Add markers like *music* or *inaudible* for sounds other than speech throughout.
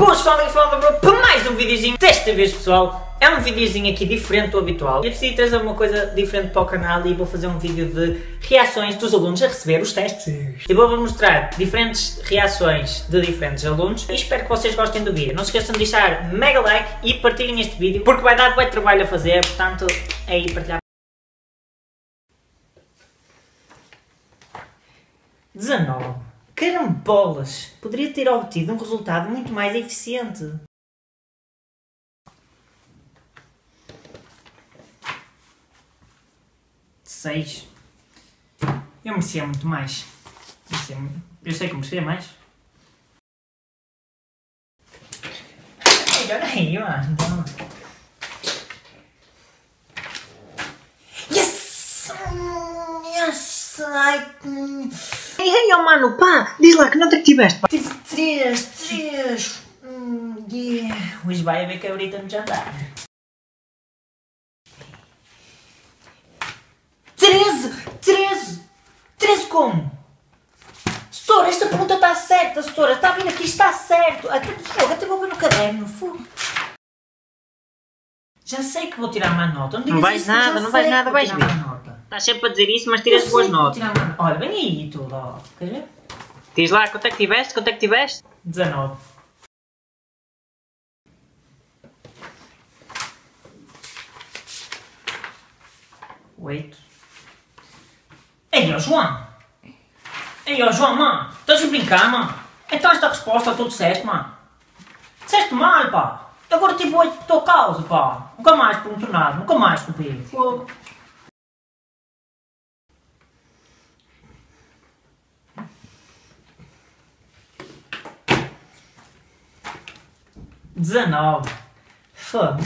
Boas pessoal, daqui fala para mais um videozinho. Desta vez pessoal, é um videozinho aqui diferente do habitual. Eu decidi trazer uma coisa diferente para o canal e vou fazer um vídeo de reações dos alunos a receber os testes. E vou-vos mostrar diferentes reações de diferentes alunos e espero que vocês gostem do vídeo. Não se esqueçam de deixar mega like e partilhem este vídeo porque vai dar muito trabalho a fazer, portanto é aí partilhar. 19. Carambolas! Poderia ter obtido um resultado muito mais eficiente. Seis. Eu merecia muito mais. Eu sei que merecia mais. Olha aí, mano. Yes! Yes! Ai... Ei, oh mano, pá! Diz lá que nota que tiveste, pá! Tive três, três! Hum, yeah. Hoje vai haver cabrita no jantar. Treze! Treze! Treze como? Setora, esta pergunta está certa, Setora. Está vindo aqui, está certo. Até, fogo, até vou ver no caderno. Fogo. Já sei que vou tirar uma nota. Não, Não vais isso, nada, não vais nada, vais ver. Estás sempre a dizer isso, mas tiras boas notas. Olha, vem aí tudo, ó. Queres ver? Diz lá, quanto é que tiveste? Quanto é que tiveste? 19. Oito. Ei, ó João! Ei, ó João, mano! Estás a brincar, mano? Então esta resposta tu disseste, mano? Disseste mal, pá! Agora tipo oito de tua causa, pá! Nunca mais pergunto nada, nunca mais copiei. Fogo. Dezenove. Fogo.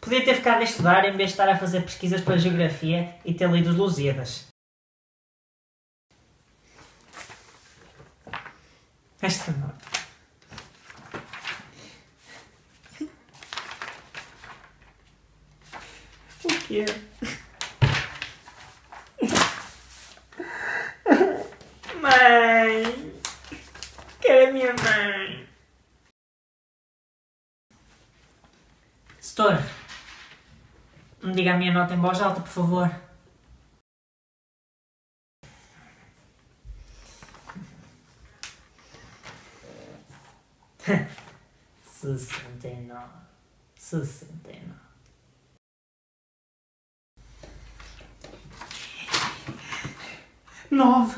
Podia ter ficado a estudar em vez de estar a fazer pesquisas para geografia e ter lido os Lusíadas. Esta nota. O quê? Mãe! Quero a minha mãe! Setor, me diga a minha nota em voz alta, por favor. Sessenta e nove. Sessenta e nove. Nove.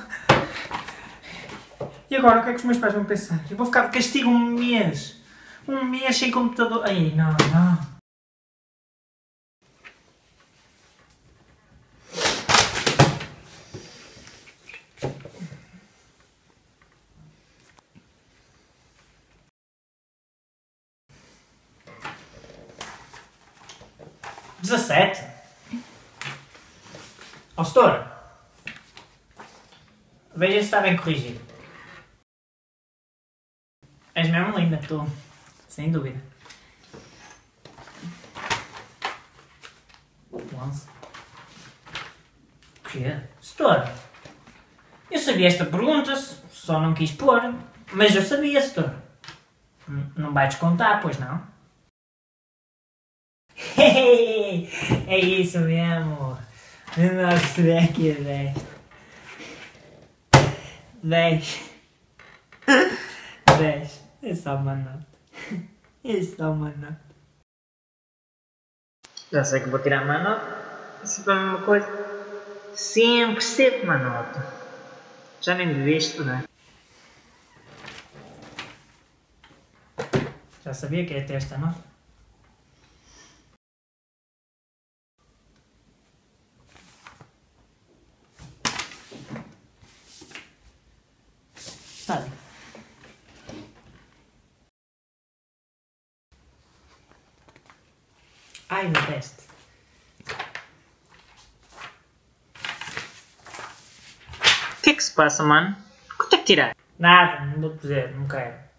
E agora o que é que os meus pais vão pensar? Eu vou ficar de castigo um mês. Um mês sem computador. Ai, não, não. Dezessete. Ó, setor. Veja se está bem corrigido. És mesmo linda, tu. Sem dúvida. Onze. Quê? Setor. Eu sabia esta pergunta, só não quis pôr. Mas eu sabia, setor. Não vai descontar, pois não? *laughs* é isso mesmo. Nossa, é aqui é 10. 10. 10. É só uma nota. É só uma nota. Já sei que vou tirar uma nota. É sempre a mesma coisa. Sempre, sempre uma nota. Já nem devia estudar. Já sabia que ia ter esta nota? Sabe? Ai, meu teste. O que é que se passa, mano? Quanto é que tiraste? Nada, não vou dizer, não quero.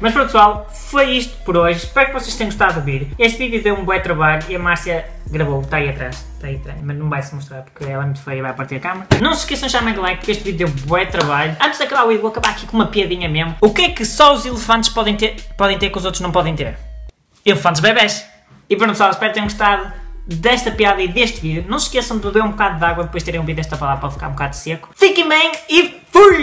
Mas pronto pessoal, foi isto por hoje. Espero que vocês tenham gostado do vídeo. Este vídeo deu um bom trabalho e a Márcia gravou, está aí atrás. Está aí atrás, mas não vai se mostrar porque ela é muito feia e vai partir a câmera. Não se esqueçam de chamar like porque este vídeo deu um bom trabalho. Antes de acabar o vídeo, vou acabar aqui com uma piadinha mesmo. O que é que só os elefantes podem ter, podem ter que os outros não podem ter? Elefantes bebés. E pronto pessoal, espero que tenham gostado desta piada e deste vídeo. Não se esqueçam de beber um bocado de água depois de terem ouvido esta palavra para ficar um bocado seco. Fiquem bem e fui!